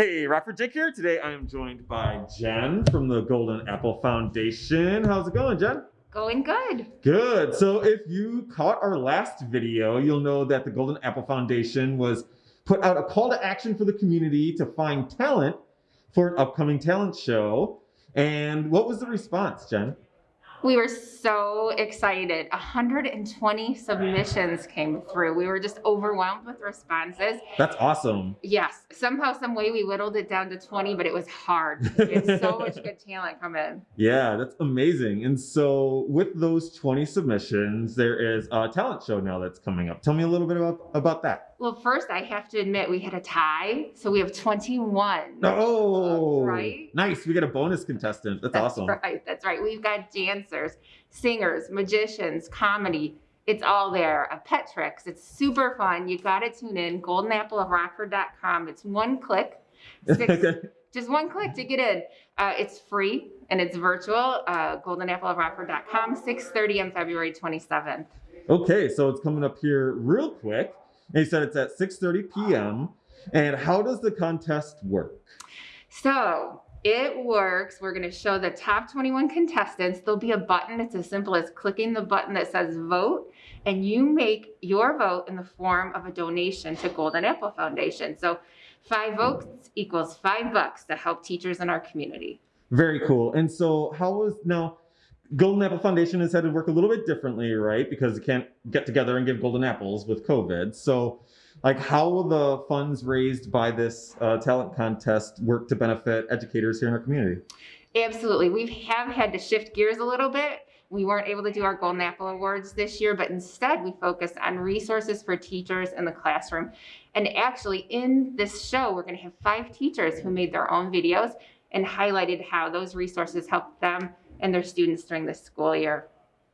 Hey, Rockford Jake here. Today I am joined by Jen from the Golden Apple Foundation. How's it going, Jen? Going good. Good. So if you caught our last video, you'll know that the Golden Apple Foundation was put out a call to action for the community to find talent for an upcoming talent show. And what was the response, Jen? We were so excited. 120 submissions came through. We were just overwhelmed with responses. That's awesome. Yes, somehow, some way we whittled it down to 20, but it was hard. We had so much good talent come in. Yeah, that's amazing. And so with those 20 submissions, there is a talent show now that's coming up. Tell me a little bit about, about that. Well, first I have to admit we had a tie, so we have 21. Oh, right? Nice. We got a bonus contestant. That's, That's awesome. right. That's right. We've got dancers, singers, magicians, comedy. It's all there. A pet tricks. It's super fun. You got to tune in. GoldenAppleofRockford.com. It's one click. Six, just one click to get in. Uh, it's free and it's virtual. Uh, GoldenAppleofRockford.com. 6:30 on February 27th. Okay, so it's coming up here real quick. And you said it's at 6.30 p.m. And how does the contest work? So it works. We're going to show the top 21 contestants. There'll be a button. It's as simple as clicking the button that says vote, and you make your vote in the form of a donation to Golden Apple Foundation. So five votes equals five bucks to help teachers in our community. Very cool. And so how was now Golden Apple Foundation has had to work a little bit differently, right? Because you can't get together and give golden apples with COVID. So like how will the funds raised by this uh, talent contest work to benefit educators here in our community? Absolutely. We have had to shift gears a little bit. We weren't able to do our Golden Apple Awards this year, but instead we focused on resources for teachers in the classroom. And actually, in this show, we're going to have five teachers who made their own videos and highlighted how those resources helped them and their students during the school year.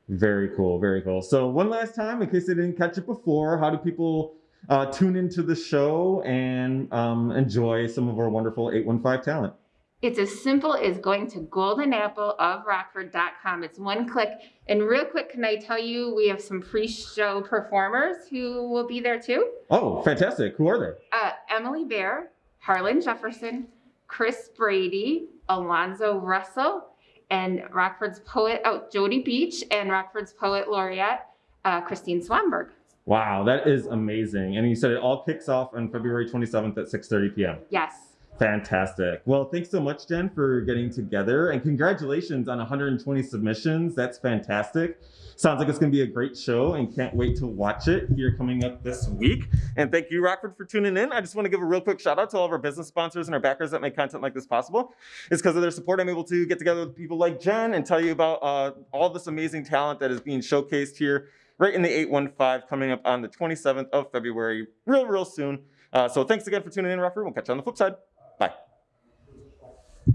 Very cool, very cool. So one last time, in case they didn't catch it before, how do people uh, tune into the show and um, enjoy some of our wonderful 815 talent? It's as simple as going to goldenappleofrockford.com. It's one click. And real quick, can I tell you we have some pre-show performers who will be there too? Oh, fantastic. Who are they? Uh, Emily Bear, Harlan Jefferson, Chris Brady, Alonzo Russell, and Rockford's poet, oh, Jody Beach, and Rockford's poet laureate, uh, Christine Swanberg. Wow, that is amazing. And you said it all kicks off on February 27th at 6.30 p.m. Yes. Fantastic. Well, thanks so much, Jen, for getting together. And congratulations on 120 submissions. That's fantastic. Sounds like it's going to be a great show and can't wait to watch it here coming up this week. And thank you, Rockford, for tuning in. I just want to give a real quick shout out to all of our business sponsors and our backers that make content like this possible. It's because of their support I'm able to get together with people like Jen and tell you about uh, all this amazing talent that is being showcased here right in the 815 coming up on the 27th of February, real, real soon. Uh, so thanks again for tuning in, Rockford. We'll catch you on the flip side. Bye.